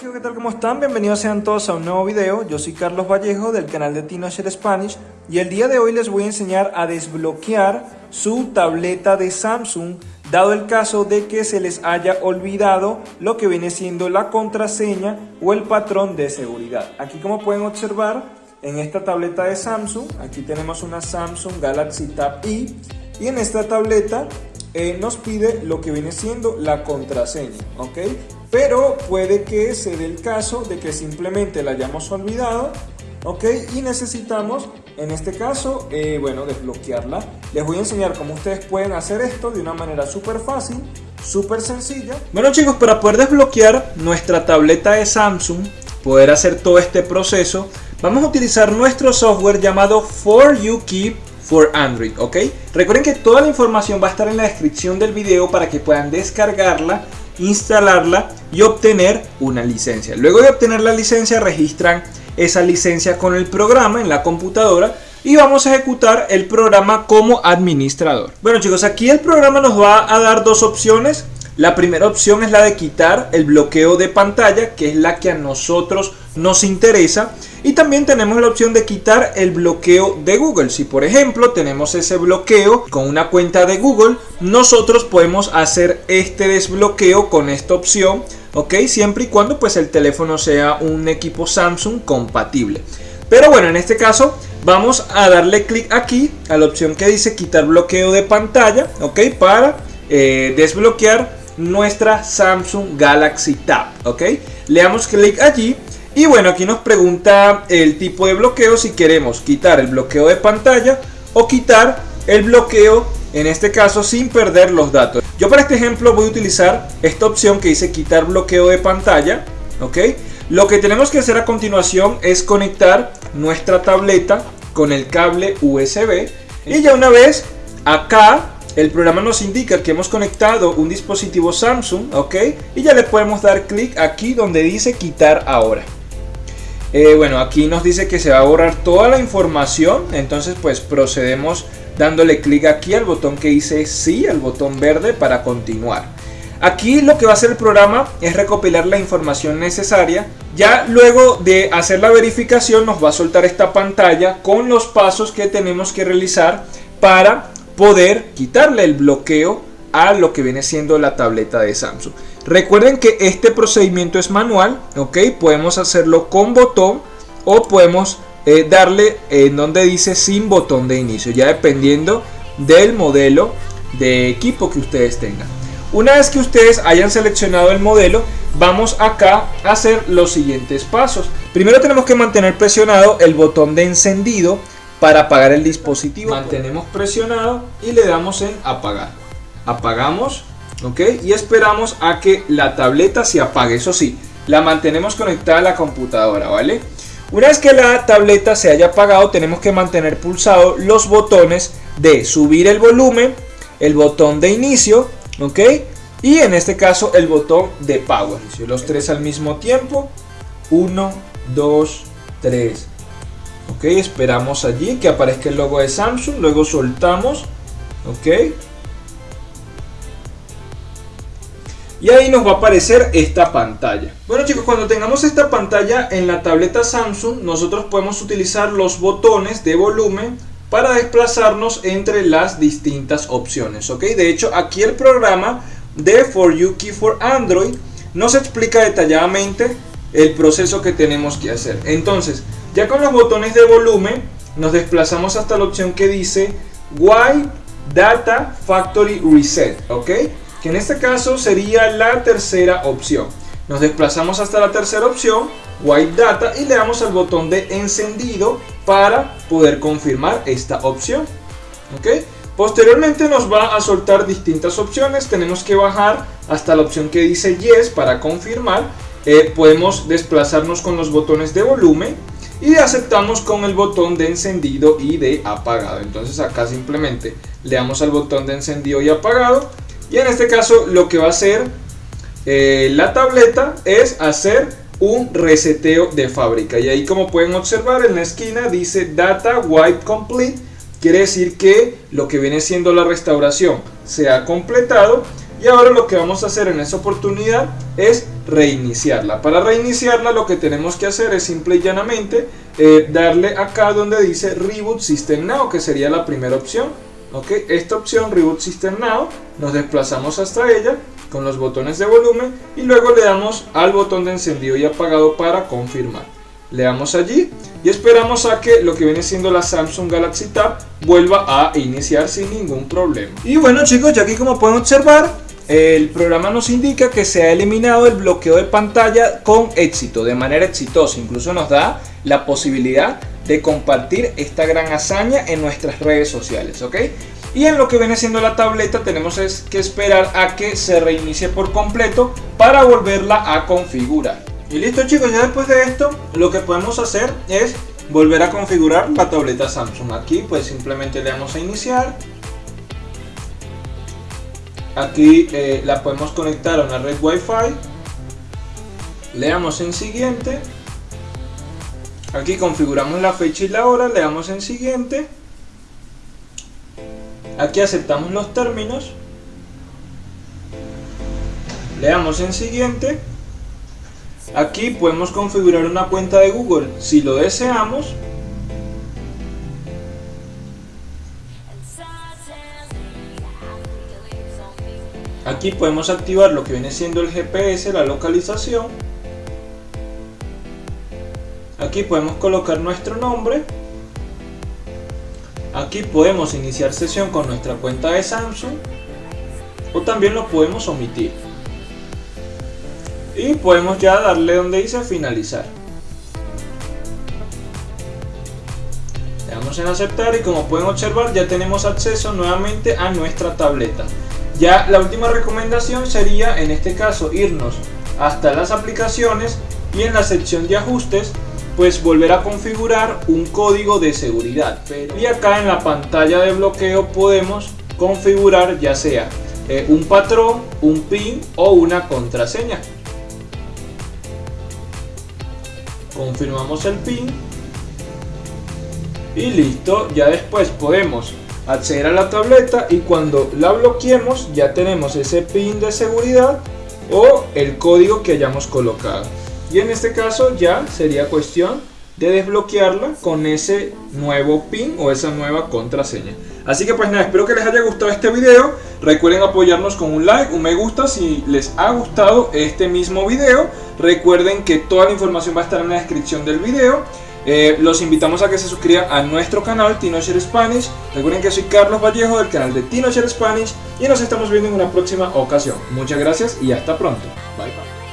¿qué tal? ¿Cómo están? Bienvenidos sean todos a un nuevo video. Yo soy Carlos Vallejo del canal de TinoShare Spanish y el día de hoy les voy a enseñar a desbloquear su tableta de Samsung dado el caso de que se les haya olvidado lo que viene siendo la contraseña o el patrón de seguridad. Aquí como pueden observar en esta tableta de Samsung, aquí tenemos una Samsung Galaxy Tab E y en esta tableta eh, nos pide lo que viene siendo la contraseña, ¿ok? Pero puede que se dé el caso de que simplemente la hayamos olvidado, ¿ok? Y necesitamos, en este caso, eh, bueno, desbloquearla. Les voy a enseñar cómo ustedes pueden hacer esto de una manera súper fácil, súper sencilla. Bueno chicos, para poder desbloquear nuestra tableta de Samsung, poder hacer todo este proceso, vamos a utilizar nuestro software llamado For You Keep for Android, ¿ok? Recuerden que toda la información va a estar en la descripción del video para que puedan descargarla instalarla y obtener una licencia. Luego de obtener la licencia registran esa licencia con el programa en la computadora y vamos a ejecutar el programa como administrador. Bueno chicos, aquí el programa nos va a dar dos opciones. La primera opción es la de quitar el bloqueo de pantalla, que es la que a nosotros nos interesa. Y también tenemos la opción de quitar el bloqueo de Google. Si por ejemplo tenemos ese bloqueo con una cuenta de Google, nosotros podemos hacer este desbloqueo con esta opción. Ok, siempre y cuando pues el teléfono sea un equipo Samsung compatible. Pero bueno, en este caso vamos a darle clic aquí a la opción que dice quitar bloqueo de pantalla. Ok, para eh, desbloquear nuestra Samsung Galaxy Tab. Ok, le damos clic allí y bueno, aquí nos pregunta el tipo de bloqueo si queremos quitar el bloqueo de pantalla o quitar el bloqueo, en este caso sin perder los datos. Yo para este ejemplo voy a utilizar esta opción que dice quitar bloqueo de pantalla, ¿ok? Lo que tenemos que hacer a continuación es conectar nuestra tableta con el cable USB y ya una vez acá el programa nos indica que hemos conectado un dispositivo Samsung, ¿ok? Y ya le podemos dar clic aquí donde dice quitar ahora. Eh, bueno, aquí nos dice que se va a borrar toda la información, entonces pues procedemos dándole clic aquí al botón que dice sí, al botón verde para continuar. Aquí lo que va a hacer el programa es recopilar la información necesaria. Ya luego de hacer la verificación nos va a soltar esta pantalla con los pasos que tenemos que realizar para poder quitarle el bloqueo a lo que viene siendo la tableta de Samsung. Recuerden que este procedimiento es manual, ¿ok? Podemos hacerlo con botón o podemos eh, darle en donde dice sin botón de inicio, ya dependiendo del modelo de equipo que ustedes tengan. Una vez que ustedes hayan seleccionado el modelo, vamos acá a hacer los siguientes pasos. Primero tenemos que mantener presionado el botón de encendido para apagar el dispositivo. Mantenemos presionado y le damos en apagar. Apagamos ¿ok? Y esperamos a que la tableta se apague, eso sí, la mantenemos conectada a la computadora, ¿vale? Una vez que la tableta se haya apagado, tenemos que mantener pulsados los botones de subir el volumen, el botón de inicio, ¿ok? Y en este caso el botón de power. Los tres al mismo tiempo. 1, 2, 3. Ok, esperamos allí que aparezca el logo de Samsung. Luego soltamos. Ok. y ahí nos va a aparecer esta pantalla. Bueno chicos, cuando tengamos esta pantalla en la tableta Samsung, nosotros podemos utilizar los botones de volumen para desplazarnos entre las distintas opciones, ¿ok? De hecho, aquí el programa de For You Key for Android nos explica detalladamente el proceso que tenemos que hacer. Entonces, ya con los botones de volumen, nos desplazamos hasta la opción que dice Why Data Factory Reset, ¿ok? que en este caso sería la tercera opción. Nos desplazamos hasta la tercera opción, White Data, y le damos al botón de encendido para poder confirmar esta opción. ¿ok? Posteriormente nos va a soltar distintas opciones, tenemos que bajar hasta la opción que dice Yes para confirmar. Eh, podemos desplazarnos con los botones de volumen y aceptamos con el botón de encendido y de apagado. Entonces acá simplemente le damos al botón de encendido y apagado y en este caso lo que va a hacer eh, la tableta es hacer un reseteo de fábrica. Y ahí como pueden observar en la esquina dice Data Wipe Complete. Quiere decir que lo que viene siendo la restauración se ha completado. Y ahora lo que vamos a hacer en esa oportunidad es reiniciarla. Para reiniciarla lo que tenemos que hacer es simple y llanamente eh, darle acá donde dice Reboot System Now, que sería la primera opción. ¿ok? Esta opción Reboot System Now, nos desplazamos hasta ella con los botones de volumen y luego le damos al botón de encendido y apagado para confirmar. Le damos allí y esperamos a que lo que viene siendo la Samsung Galaxy Tab vuelva a iniciar sin ningún problema. Y bueno chicos, ya aquí como pueden observar, el programa nos indica que se ha eliminado el bloqueo de pantalla con éxito, de manera exitosa. Incluso nos da la posibilidad de compartir esta gran hazaña en nuestras redes sociales, ¿ok? Y en lo que viene siendo la tableta tenemos que esperar a que se reinicie por completo para volverla a configurar. Y listo chicos, ya después de esto lo que podemos hacer es volver a configurar la tableta Samsung. Aquí pues simplemente le damos a iniciar Aquí eh, la podemos conectar a una red Wi-Fi. Le damos en siguiente. Aquí configuramos la fecha y la hora, le damos en siguiente. Aquí aceptamos los términos. Le damos en siguiente. Aquí podemos configurar una cuenta de Google si lo deseamos. Aquí podemos activar lo que viene siendo el GPS, la localización. Aquí podemos colocar nuestro nombre. Aquí podemos iniciar sesión con nuestra cuenta de Samsung. O también lo podemos omitir. Y podemos ya darle donde dice finalizar. Le damos en aceptar y como pueden observar ya tenemos acceso nuevamente a nuestra tableta. Ya la última recomendación sería en este caso irnos hasta las aplicaciones y en la sección de ajustes pues volver a configurar un código de seguridad. Y acá en la pantalla de bloqueo podemos configurar ya sea eh, un patrón, un pin o una contraseña. Confirmamos el pin y listo, ya después podemos acceder a la tableta y cuando la bloqueemos ya tenemos ese pin de seguridad o el código que hayamos colocado. Y en este caso ya sería cuestión de desbloquearla con ese nuevo pin o esa nueva contraseña. Así que pues nada, espero que les haya gustado este video. Recuerden apoyarnos con un like, un me gusta si les ha gustado este mismo video. Recuerden que toda la información va a estar en la descripción del video. Eh, los invitamos a que se suscriban a nuestro canal TinoShare Spanish. Recuerden que soy Carlos Vallejo del canal de TinoShare Spanish y nos estamos viendo en una próxima ocasión. Muchas gracias y hasta pronto. Bye bye.